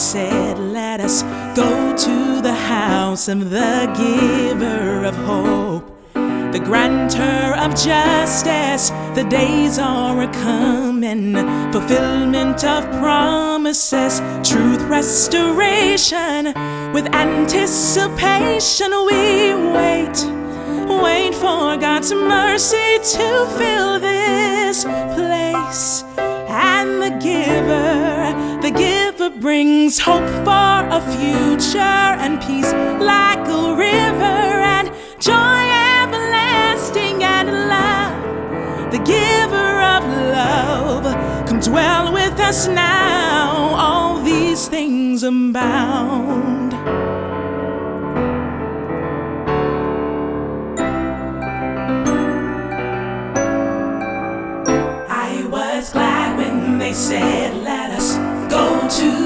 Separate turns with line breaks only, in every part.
said, Let us go to the house of the giver of hope, the grantor of justice. The days are a coming, fulfillment of promises, truth, restoration. With anticipation, we wait, wait for God's mercy to fill this place. And the giver brings hope for a future and peace like a river and joy everlasting and love. The giver of love, come dwell with us now. All these things abound. I was glad when they said, Let us go to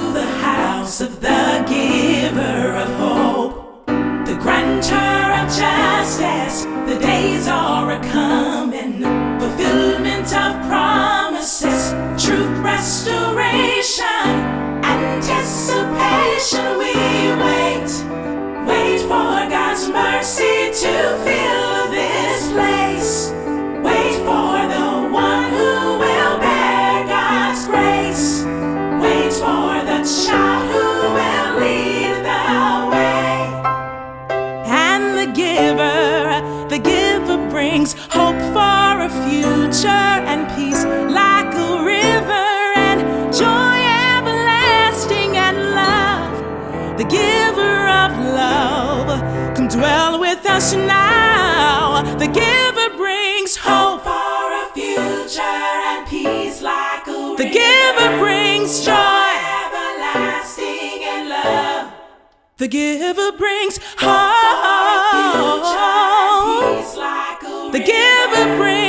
dwell with us now. The giver brings hope for a future and peace like a The giver brings joy everlasting and love. The giver brings hope. hope for a future and peace like a The giver brings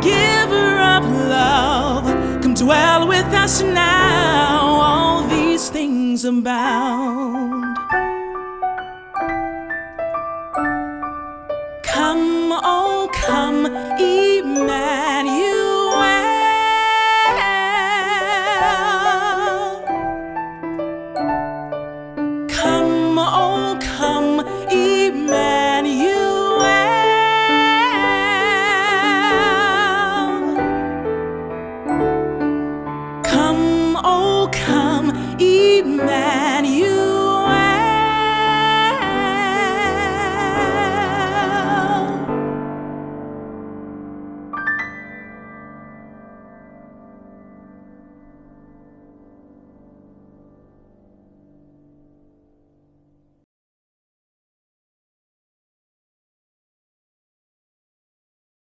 giver of love, come dwell with us now. All these things abound. Come, Emmanuel.